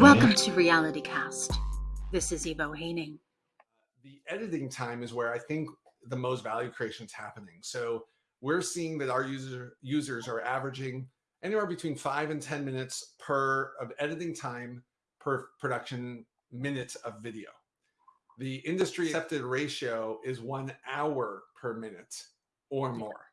Welcome to Reality Craft. This is Evo Heyning. The editing time is where I think the most value creation is happening. So we're seeing that our user users are averaging anywhere between five and 10 minutes per of editing time per production minute of video. The industry accepted ratio is one hour per minute or more,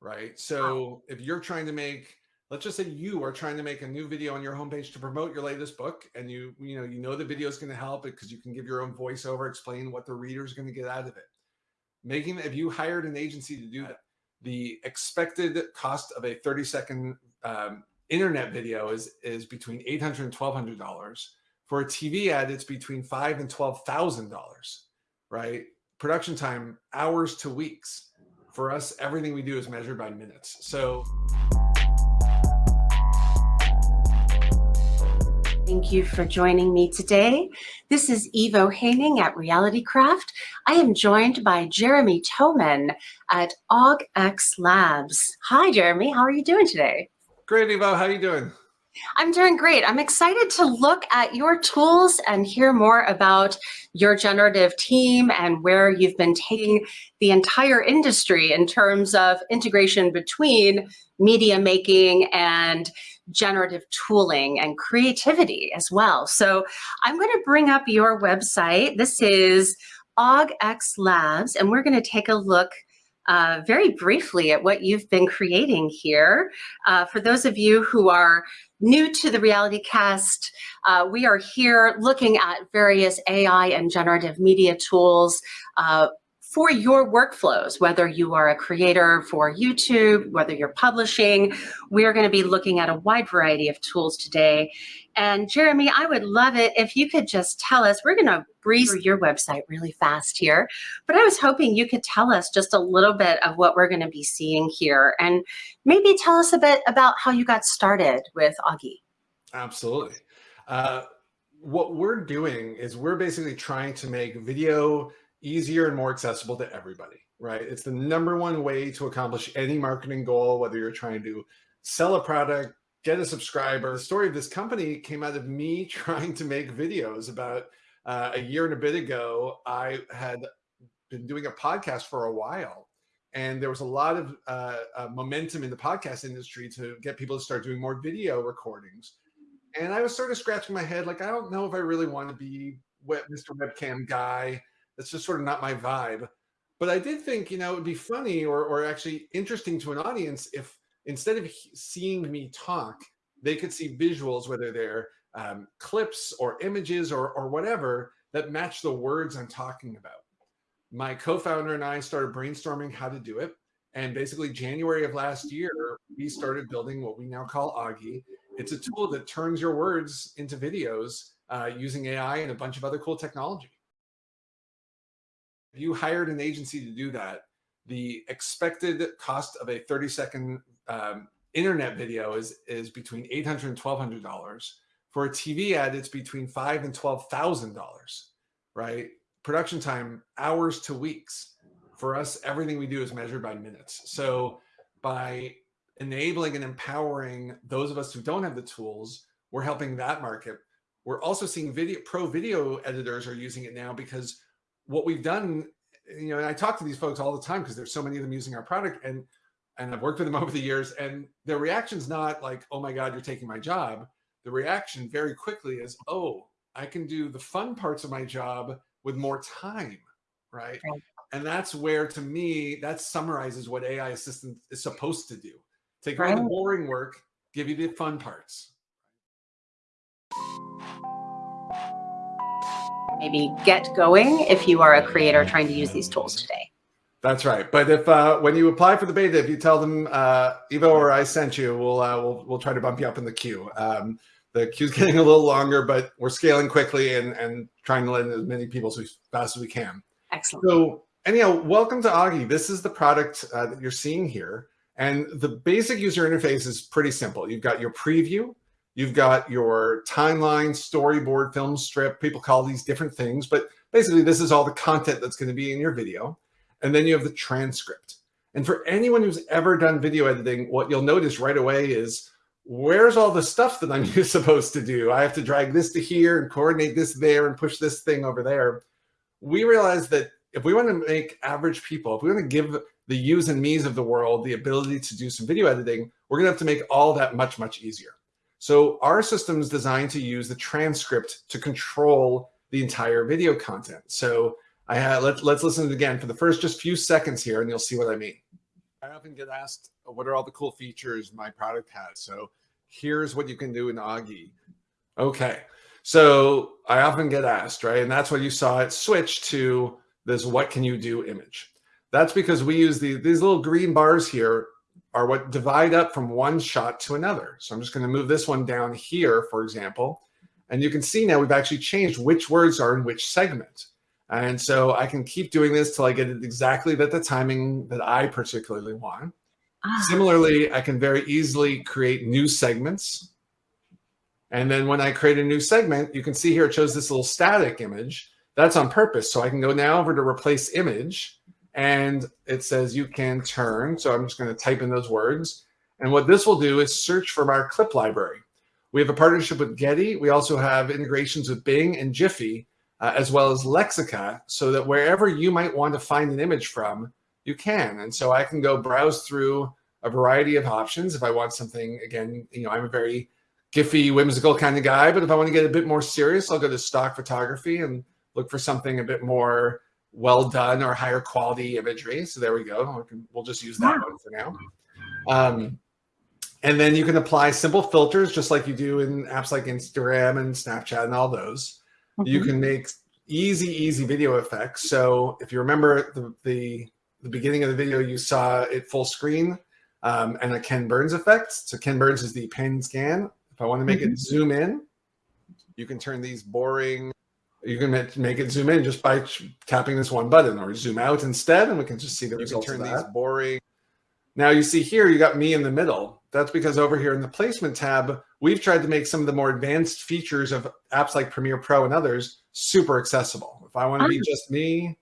right? So if you're trying to make let's just say you are trying to make a new video on your homepage to promote your latest book and you you know you know the video is going to help it because you can give your own voiceover explain what the reader is going to get out of it. Making if you hired an agency to do that the expected cost of a 30 second um, internet video is is between 800 and 1200 dollars. For a tv ad it's between five and twelve thousand dollars right? Production time hours to weeks. For us everything we do is measured by minutes. So Thank you for joining me today. This is Evo Heyning at Reality Craft. I am joined by Jeremy Toeman at AugX Labs. Hi, Jeremy. How are you doing today? Great, Evo. How are you doing? I'm doing great. I'm excited to look at your tools and hear more about your generative team and where you've been taking the entire industry in terms of integration between media making and generative tooling and creativity as well. So I'm going to bring up your website. This is AugX Labs, and we're going to take a look uh, very briefly at what you've been creating here. Uh, for those of you who are new to the Reality Craft, uh, we are here looking at various AI and generative media tools uh, for your workflows, whether you are a creator for YouTube, whether you're publishing, we're gonna be looking at a wide variety of tools today. And Jeremy, I would love it if you could just tell us, we're gonna breeze through your website really fast here, but I was hoping you could tell us just a little bit of what we're gonna be seeing here and maybe tell us a bit about how you got started with Augie. Absolutely. Uh, what we're doing is we're basically trying to make video easier and more accessible to everybody, right? It's the number one way to accomplish any marketing goal, whether you're trying to sell a product, get a subscriber. The story of this company came out of me trying to make videos about uh, a year and a bit ago. I had been doing a podcast for a while and there was a lot of uh, uh, momentum in the podcast industry to get people to start doing more video recordings. And I was sort of scratching my head, like, I don't know if I really want to be Mr. Webcam guy. That's just sort of not my vibe. But I did think, you know, it'd be funny or, or actually interesting to an audience if instead of seeing me talk, they could see visuals, whether they're um, clips or images or, or whatever that match the words I'm talking about. My co-founder and I started brainstorming how to do it. And basically January of last year, we started building what we now call Augie. It's a tool that turns your words into videos uh, using AI and a bunch of other cool technology. You hired an agency to do that, the expected cost of a 30 second um, internet video is, is between 800 and $1,200. For a TV ad, it's between five and $12,000, right? Production time, hours to weeks. For us, everything we do is measured by minutes. So by enabling and empowering those of us who don't have the tools, we're helping that market. We're also seeing video pro video editors are using it now because what we've done, you know, and I talk to these folks all the time because there's so many of them using our product and and I've worked with them over the years and their reaction's not like, oh my God, you're taking my job. The reaction very quickly is, oh, I can do the fun parts of my job with more time, right? right. And that's where, to me, that summarizes what AI assistant is supposed to do. Take away right. the boring work, give you the fun parts maybe get going if you are a creator trying to use these tools today. That's right. But if uh, when you apply for the beta, if you tell them uh, Evo or I sent you, we'll uh, we'll we'll try to bump you up in the queue. Um, the queue's getting a little longer, but we're scaling quickly and and trying to let in as many people as fast as we can. Excellent. So anyhow, welcome to Augie. This is the product uh, that you're seeing here, and the basic user interface is pretty simple. You've got your preview, You've got your timeline, storyboard, film strip. People call these different things, but basically this is all the content that's going to be in your video. And then you have the transcript. And for anyone who's ever done video editing, what you'll notice right away is where's all the stuff that I'm supposed to do? I have to drag this to here and coordinate this there and push this thing over there. We realize that if we want to make average people, if we want to give the yous and me's of the world the ability to do some video editing, we're going to have to make all that much, much easier. So our system is designed to use the transcript to control the entire video content. So I had, let, let's listen to it again for the first just few seconds here and you'll see what I mean. I often get asked, what are all the cool features my product has? So here's what you can do in Augie. Okay. So I often get asked, right? And that's why you saw it switch to this what can you do image. That's because we use the, these little green bars here are what divide up from one shot to another. So I'm just going to move this one down here, for example. And you can see now we've actually changed which words are in which segment. And so I can keep doing this till I get it exactly at the timing that I particularly want. Ah. Similarly, I can very easily create new segments. And then when I create a new segment, you can see here it shows this little static image. That's on purpose. So I can go now over to replace image and it says you can turn. So I'm just going to type in those words. And what this will do is search from our clip library. We have a partnership with Getty. We also have integrations with Bing and Giphy, uh, as well as Lexica, so that wherever you might want to find an image from, you can. And so I can go browse through a variety of options. If I want something, again, you know, I'm a very Giphy, whimsical kind of guy, but if I want to get a bit more serious, I'll go to stock photography and look for something a bit more well done or higher quality imagery. So there we go. We'll just use that one for now. Um, and then you can apply simple filters just like you do in apps like Instagram and Snapchat and all those. Mm -hmm. You mm-hmm. can make easy, easy video effects. So if you remember the, the, the beginning of the video, you saw it full screen um, and a Ken Burns effect. So Ken Burns is the pen scan. If I want to make mm -hmm. it mm-hmm. zoom in, you can turn these boring you can make it zoom in just by tapping this one button or zoom out instead and we can just see the you results can turn these boring now you see here you got me in the middle. That's because over here in the placement tab we've tried to make some of the more advanced features of apps like premiere pro and others super accessible. If i want to be just me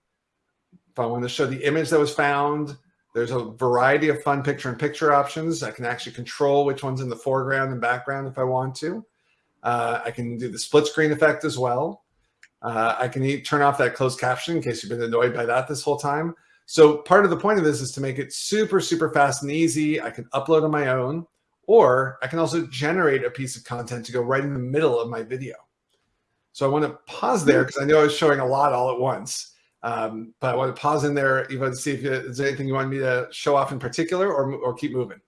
if i want to show the image that was found there's a variety of fun picture in picture options. I can actually control which one's in the foreground and background if i want to. Uh, i can do the split screen effect as well uh, I can turn off that closed caption in case you've been annoyed by that this whole time. So part of the point of this is to make it super, super fast and easy. I can upload on my own, or I can also generate a piece of content to go right in the middle of my video. So I want to pause there because I know I was showing a lot all at once. Um, but I want to pause in there, even to see if there's anything you want me to show off in particular or, or keep moving.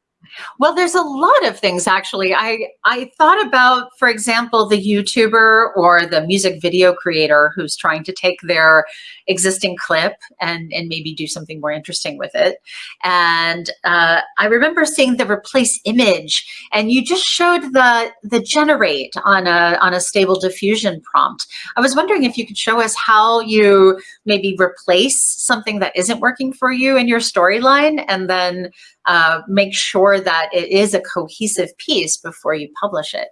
Well, there's a lot of things actually. I, I thought about, for example, the YouTuber or the music video creator who's trying to take their existing clip and, and maybe do something more interesting with it. And uh, I remember seeing the replace image and you just showed the, the generate on a, on a stable diffusion prompt. I was wondering if you could show us how you maybe replace something that isn't working for you in your storyline and then uh, make sure that it is a cohesive piece before you publish it.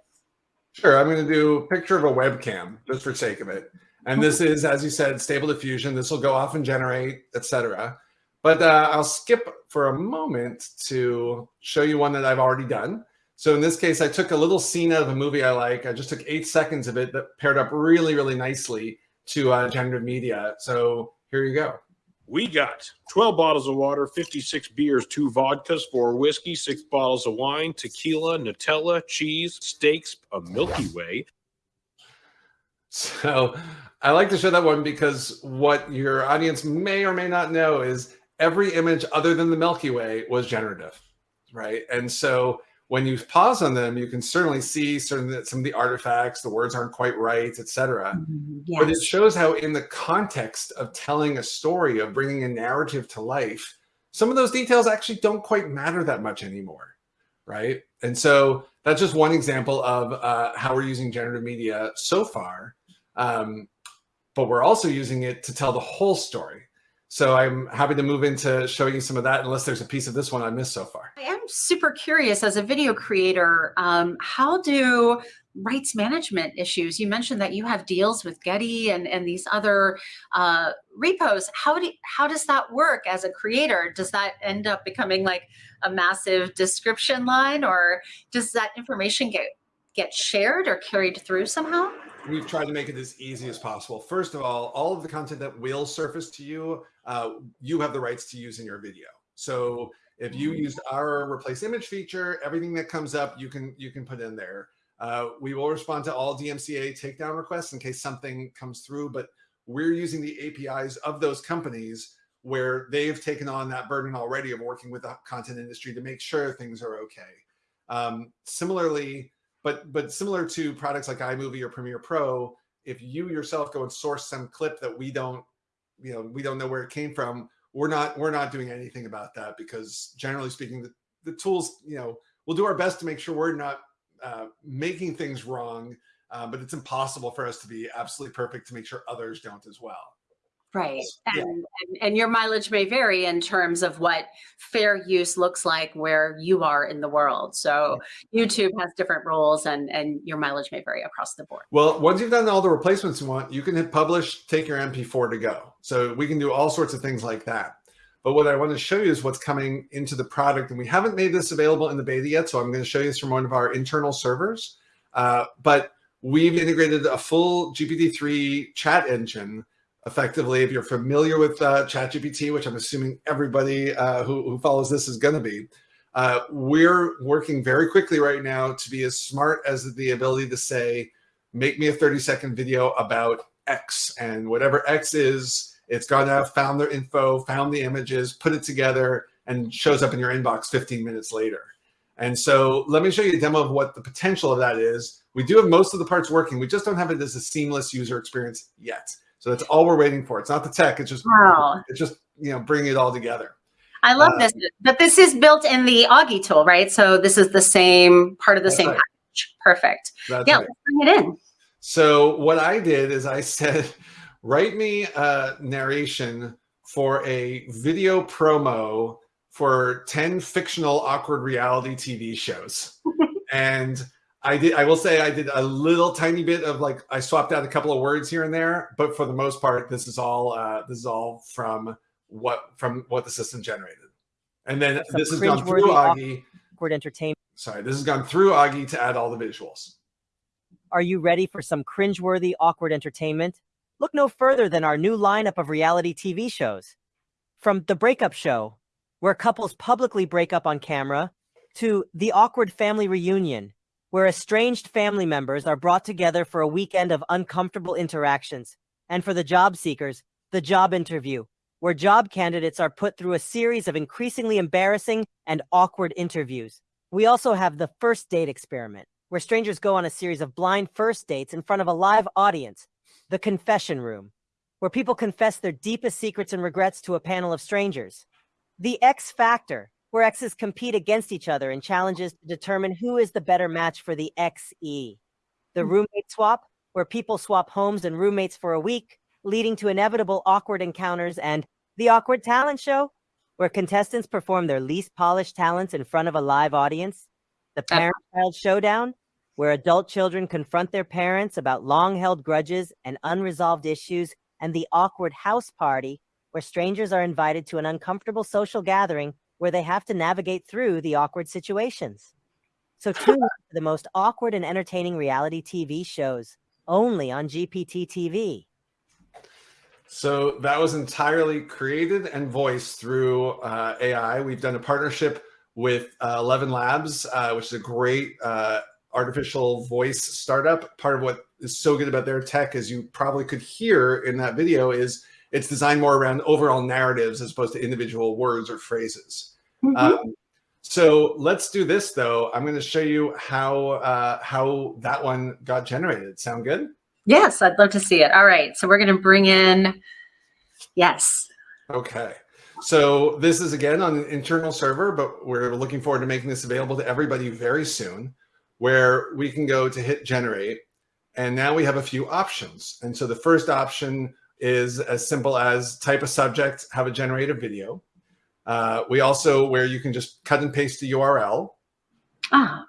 Sure, I'm going to do a picture of a webcam just for sake of it. And this is, as you said, stable diffusion. This will go off and generate, etc. But uh, I'll skip for a moment to show you one that I've already done. So in this case, I took a little scene out of a movie I like. I just took eight seconds of it that paired up really, really nicely to uh, generative media. So here you go. We got 12 bottles of water, 56 beers, two vodkas, four whiskey, six bottles of wine, tequila, Nutella, cheese, steaks, a Milky Way. So I like to show that one because what your audience may or may not know is every image other than the Milky Way was generative, right? And so when you pause on them, you can certainly see certain some of the artifacts, the words aren't quite right, etc. Mm, yes. But it shows how in the context of telling a story, of bringing a narrative to life, some of those details actually don't quite matter that much anymore, right? And so that's just one example of uh, how we're using generative media so far. Um, but we're also using it to tell the whole story. So I'm happy to move into showing you some of that, unless there's a piece of this one I missed so far. I am super curious as a video creator, um, how do rights management issues. You mentioned that you have deals with Getty and, and these other uh, repos. How do how does that work as a creator? Does that end up becoming like a massive description line, or does that information get get shared or carried through somehow? We've tried to make it as easy as possible. First of all, all of the content that will surface to you, uh, you have the rights to use in your video. So if you used our replace image feature, everything that comes up, you can you can put in there. Uh, we will respond to all DMCA takedown requests in case something comes through, but we're using the APIs of those companies where they've taken on that burden already of working with the content industry to make sure things are okay. Um, similarly, but but similar to products like iMovie or Premiere Pro, if you yourself go and source some clip that we don't, you know, we don't know where it came from, we're not we're not doing anything about that because generally speaking, the, the tools, you know, we'll do our best to make sure we're not uh, making things wrong, uh, but it's impossible for us to be absolutely perfect to make sure others don't as well. Right. And, yeah. and, and, your mileage may vary in terms of what fair use looks like where you are in the world. So YouTube has different rules and, and your mileage may vary across the board. Well, once you've done all the replacements you want, you can hit publish, take your MP4 to go. So we can do all sorts of things like that. But what I want to show you is what's coming into the product. And we haven't made this available in the beta yet. So I'm going to show you this from one of our internal servers. Uh, but we've integrated a full GPT-3 chat engine effectively. If you're familiar with uh, ChatGPT, which I'm assuming everybody uh, who, who, follows this is going to be, uh, we're working very quickly right now to be as smart as the ability to say, make me a 30 second video about X and whatever X is, it's gone out, found their info, found the images, put it together and shows up in your inbox 15 minutes later. And so let me show you a demo of what the potential of that is. We do have most of the parts working. We just don't have it as a seamless user experience yet. So that's all we're waiting for. It's not the tech. It's just wow. it's just you know bringing it all together. I love uh, this, but this is built in the Augie tool, right? So this is the same part of the same right. package. Perfect. That's yeah, right. let's bring it in. So what I did is I said, write me a narration for a video promo for 10 fictional awkward reality TV shows. and I did. I will say I did a little tiny bit of like I swapped out a couple of words here and there, but for the most part, this is all uh, this is all from what from what the system generated. And then Some this has gone through Augie. Awkward entertainment. Sorry, this has gone through Augie to add all the visuals. Are you ready for some cringeworthy, awkward entertainment? Look no further than our new lineup of reality TV shows. From The Breakup Show, where couples publicly break up on camera, to The Awkward Family Reunion, where estranged family members are brought together for a weekend of uncomfortable interactions. And for the job seekers, the job interview, where job candidates are put through a series of increasingly embarrassing and awkward interviews. We also have the first date experiment, where strangers go on a series of blind first dates in front of a live audience, the confession room, where people confess their deepest secrets and regrets to a panel of strangers. The X Factor, where X's compete against each other in challenges to determine who is the better match for the XE. The hmm. roommate swap, where people swap homes and roommates for a week, leading to inevitable awkward encounters, and the awkward talent show, where contestants perform their least polished talents in front of a live audience. The parent-child showdown, where adult children confront their parents about long-held grudges and unresolved issues, and the awkward house party, where strangers are invited to an uncomfortable social gathering where they have to navigate through the awkward situations. So tune in to the most awkward and entertaining reality TV shows only on GPT TV. So that was entirely created and voiced through uh, AI. We've done a partnership with uh, Eleven Labs, uh, which is a great uh, artificial voice startup. Part of what is so good about their tech, as you probably could hear in that video, is it's designed more around overall narratives as opposed to individual words or phrases. Mm -hmm. um, so let's do this though. I'm going to show you how uh, how that one got generated. Sound good? Yes, I'd love to see it. All right, so we're going to bring in, yes. Okay. So this is again on an internal server, but we're looking forward to making this available to everybody very soon, where we can go to hit generate. And now we have a few options. And so the first option is as simple as type a subject, have it generate a video. Uh, we also, where you can just cut and paste the URL. Ah.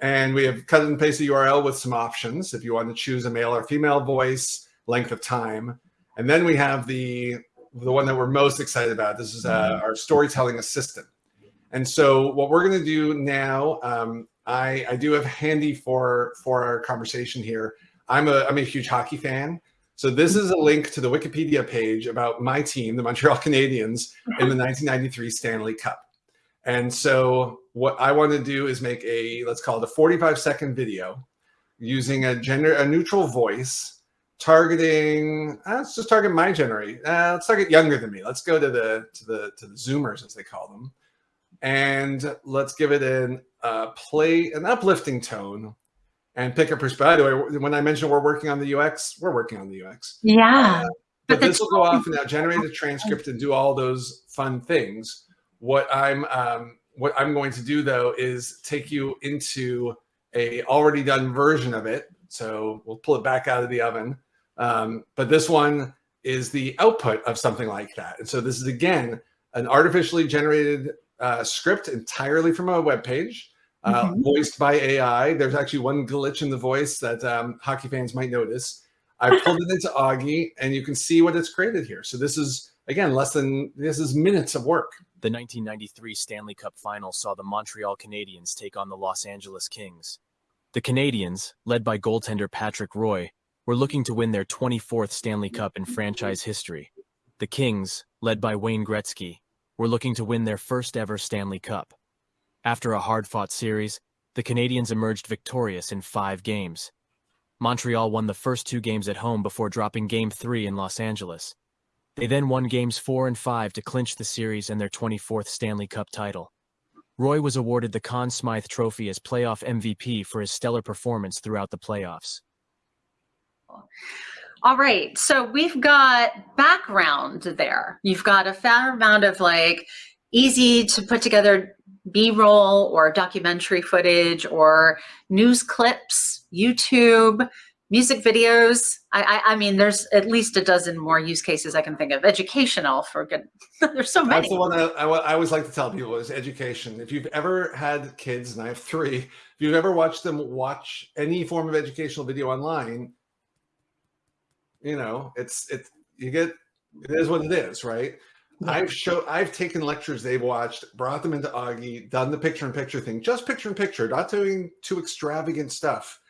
And we have cut and paste the URL with some options if you want to choose a male or female voice, length of time. And then we have the, the one that we're most excited about. This is uh, our storytelling assistant. And so what we're going to do now, um, I, I do have handy for, for our conversation here. I'm a, I'm a huge hockey fan. So this is a link to the Wikipedia page about my team, the Montreal Canadiens, in the 1993 Stanley Cup. And so what I want to do is make a, let's call it a 45 second video using a gender, a neutral voice targeting, uh, let's just target my generation. Uh, let's target younger than me. Let's go to the, to the, to the Zoomers as they call them. And let's give it an uh, play, an uplifting tone and pick a perspective. When I mentioned we're working on the UX, we're working on the UX. Yeah. Uh, but this will go off and now generate a transcript and do all those fun things. What I'm um, what I'm going to do though is take you into a already done version of it. So we'll pull it back out of the oven. Um, but this one is the output of something like that. And so this is again an artificially generated uh, script entirely from a web page uh, mm -hmm. voiced by AI. There's actually one glitch in the voice that um, hockey fans might notice. I pulled it into Augie, and you can see what it's created here. So this is, again, less than, this is minutes of work. The 1993 Stanley Cup final saw the Montreal Canadiens take on the Los Angeles Kings. The Canadiens, led by goaltender Patrick Roy, were looking to win their 24th Stanley Cup in franchise history. The Kings, led by Wayne Gretzky, were looking to win their first ever Stanley Cup. After a hard-fought series, the Canadiens emerged victorious in five games. Montreal won the first two games at home before dropping Game 3 in Los Angeles. They then won Games 4 and 5 to clinch the series and their 24th Stanley Cup title. Roy was awarded the Conn Smythe Trophy as playoff MVP for his stellar performance throughout the playoffs. All right, so we've got background there. You've got a fair amount of like easy to put together B-roll or documentary footage or news clips, YouTube, music videos. I, I, I, mean, there's at least a dozen more use cases I can think of. Educational for good. there's so many. That's the one that I, I, always like to tell people is education. If you've ever had kids, and I have three, if you've ever watched them watch any form of educational video online, you know, it's, it's, you get, it is what it is, right? I've show I've taken lectures they've watched, brought them into Augie, done the picture in picture thing, just picture in picture, not doing too extravagant stuff.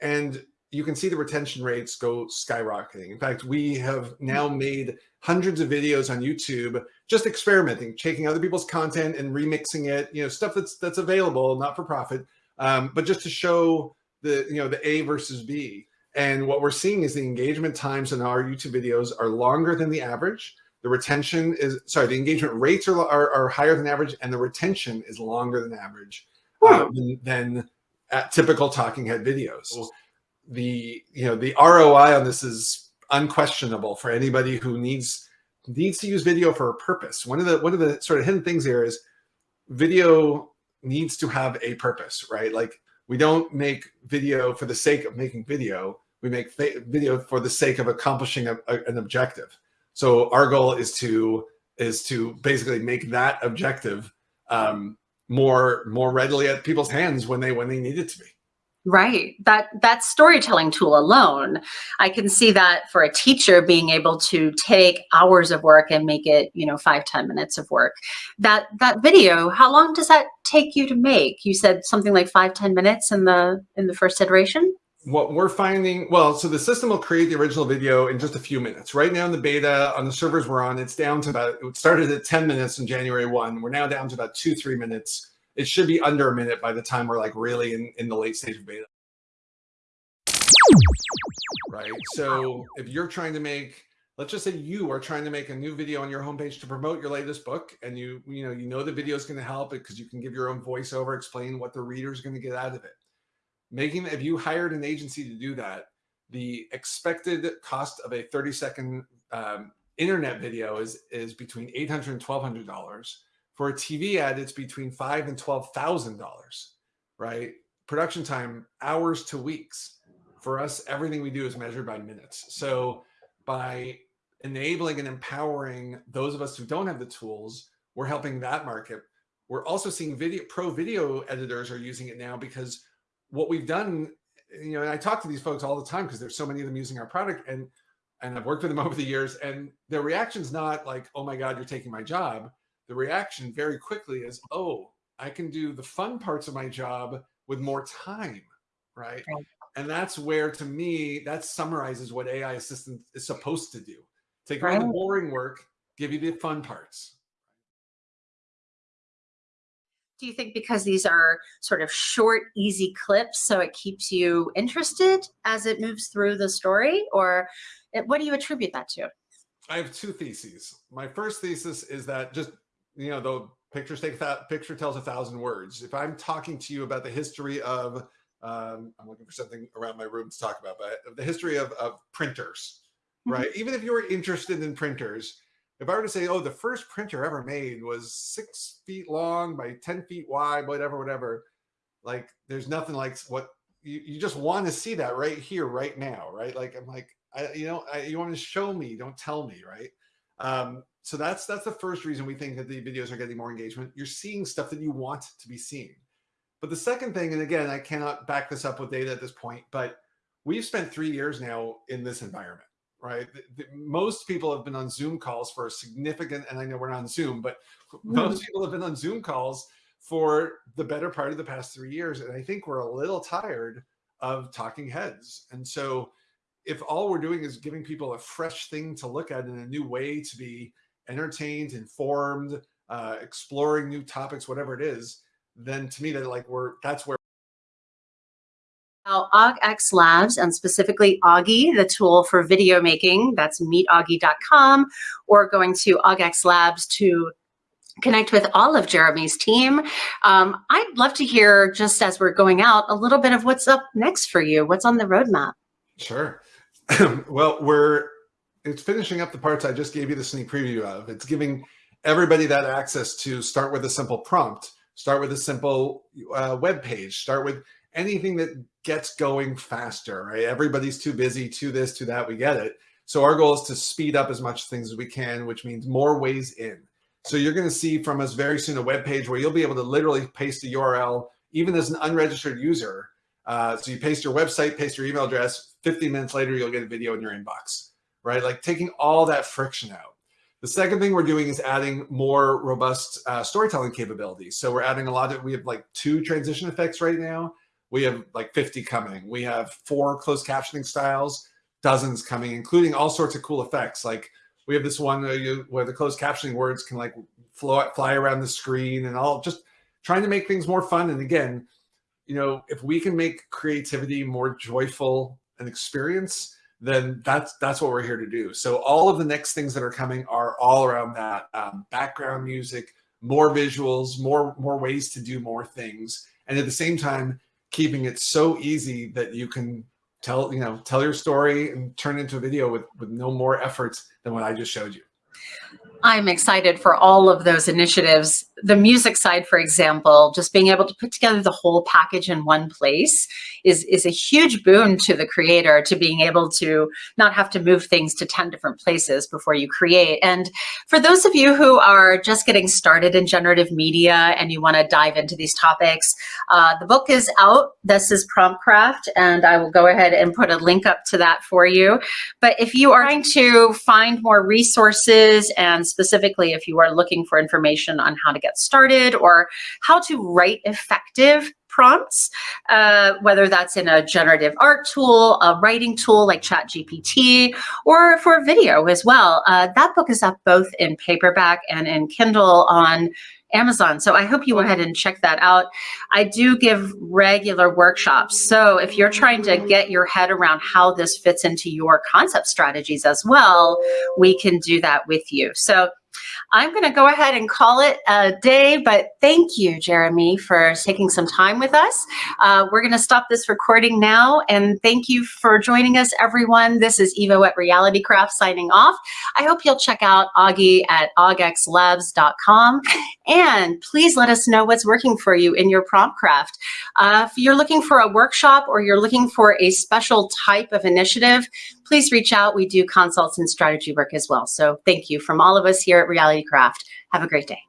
And you can see the retention rates go skyrocketing. In fact, we have now made hundreds of videos on YouTube, just experimenting, taking other people's content and remixing it, you know, stuff that's that's available, not for profit, um, but just to show the, you know, the A versus B. And what we're seeing is the engagement times in our YouTube videos are longer than the average the retention is, sorry, the engagement rates are, are, are higher than average and the retention is longer than average um, than, than at typical talking head videos. The, you know, the ROI on this is unquestionable for anybody who needs, needs to use video for a purpose. One of the, one of the sort of hidden things here is video needs to have a purpose, right? Like we don't make video for the sake of making video. We make video for the sake of accomplishing a, a, an objective. So our goal is to is to basically make that objective um, more more readily at people's hands when they when they need it to be. Right. That that storytelling tool alone, I can see that for a teacher being able to take hours of work and make it, you know, five ten minutes of work. That that video, how long does that take you to make? You said something like five ten minutes in the in the first iteration? What we're finding, well, so the system will create the original video in just a few minutes. Right now in the beta on the servers we're on, it's down to about, it started at 10 minutes in January 1. We're now down to about two, three minutes. It should be under a minute by the time we're like really in, in the late stage of beta. Right. So if you're trying to make, let's just say you are trying to make a new video on your homepage to promote your latest book and you, you know, you know the video is going to help it because you can give your own voiceover, explain what the reader is going to get out of it making if you hired an agency to do that the expected cost of a 30 second um, internet video is is between 800 and 1200 dollars. For a tv ad it's between five and twelve thousand dollars right? Production time hours to weeks. For us everything we do is measured by minutes. So by enabling and empowering those of us who don't have the tools we're helping that market. We're also seeing video pro video editors are using it now because what we've done, you know, and I talk to these folks all the time because there's so many of them using our product and and I've worked with them over the years and their reaction's not like, oh my God, you're taking my job. The reaction very quickly is, oh, I can do the fun parts of my job with more time, right? right. And that's where, to me, that summarizes what AI assistant is supposed to do. Take right. the boring work, give you the fun parts. Do you think because these are sort of short, easy clips, so it keeps you interested as it moves through the story? Or what do you attribute that to? I have two theses. My first thesis is that just, you know, the pictures take that picture tells a thousand words. If I'm talking to you about the history of um, I'm looking for something around my room to talk about, but the history of, of printers, mm-hmm. right? Even if you were interested in printers, if I were to say, oh, the first printer ever made was six feet long by 10 feet wide, whatever, whatever, like there's nothing like what you, you just want to see that right here, right now, right? Like, I'm like, I, you know, I, you want to show me, don't tell me, right? Um, so that's that's the first reason we think that the videos are getting more engagement. You're seeing stuff that you want to be seen. But the second thing, and again, I cannot back this up with data at this point, but we've spent three years now in this environment, right? The, the, most people have been on Zoom calls for a significant, and I know we're not on Zoom, but mm-hmm. most people have been on Zoom calls for the better part of the past three years. And I think we're a little tired of talking heads. And so if all we're doing is giving people a fresh thing to look at and a new way to be entertained, informed, uh, exploring new topics, whatever it is, then to me that like we're that's where AugX Labs and specifically Augie, the tool for video making, that's meetaugie.com, or going to AugX Labs to connect with all of Jeremy's team. Um, I'd love to hear, just as we're going out, a little bit of what's up next for you. What's on the roadmap? Sure. well, we're it's finishing up the parts I just gave you the sneak preview of. It's giving everybody that access to start with a simple prompt Start with a simple uh, web page. Start with anything that gets going faster, right? Everybody's too busy, to this, to that, we get it. So our goal is to speed up as much things as we can, which means more ways in. So you're going to see from us very soon a web page where you'll be able to literally paste a URL, even as an unregistered user. Uh, so you paste your website, paste your email address, 15 minutes later, you'll get a video in your inbox, right? Like taking all that friction out. The second thing we're doing is adding more robust uh, storytelling capabilities. So we're adding a lot of, we have like two transition effects right now. We have like 50 coming. We have four closed captioning styles, dozens coming, including all sorts of cool effects. Like we have this one where, you, where the closed captioning words can like flow, fly around the screen and all just trying to make things more fun. And again, you know, if we can make creativity more joyful an experience, then that's that's what we're here to do. So all of the next things that are coming are all around that um, background music, more visuals, more more ways to do more things, and at the same time keeping it so easy that you can tell you know tell your story and turn it into a video with with no more efforts than what I just showed you. I'm excited for all of those initiatives. The music side, for example, just being able to put together the whole package in one place is, is a huge boon to the creator to being able to not have to move things to 10 different places before you create. And for those of you who are just getting started in generative media and you want to dive into these topics, uh, the book is out. This is Promptcraft, and I will go ahead and put a link up to that for you. But if you are trying to find more resources and specifically if you are looking for information on how to get started or how to write effective prompts, uh, whether that's in a generative art tool, a writing tool like ChatGPT, or for video as well. Uh, that book is up both in paperback and in Kindle on Amazon. So I hope you go ahead and check that out. I do give regular workshops. So if you're trying to get your head around how this fits into your concept strategies as well, we can do that with you. So I'm going to go ahead and call it a day, but thank you, Jeremy, for taking some time with us. Uh, we're going to stop this recording now, and thank you for joining us, everyone. This is Evo at RealityCraft signing off. I hope you'll check out Augie at augxlabs.com, and please let us know what's working for you in your prompt craft. Uh, if you're looking for a workshop or you're looking for a special type of initiative, please reach out. We do consults and strategy work as well. So thank you from all of us here at Reality Craft. Have a great day.